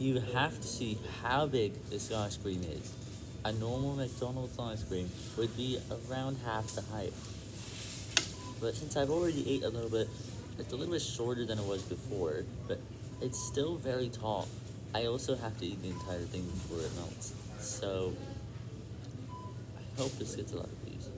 You have to see how big this ice cream is. A normal McDonald's ice cream would be around half the height. But since I've already ate a little bit, it's a little bit shorter than it was before, but it's still very tall. I also have to eat the entire thing before it melts. So, I hope this gets a lot of views.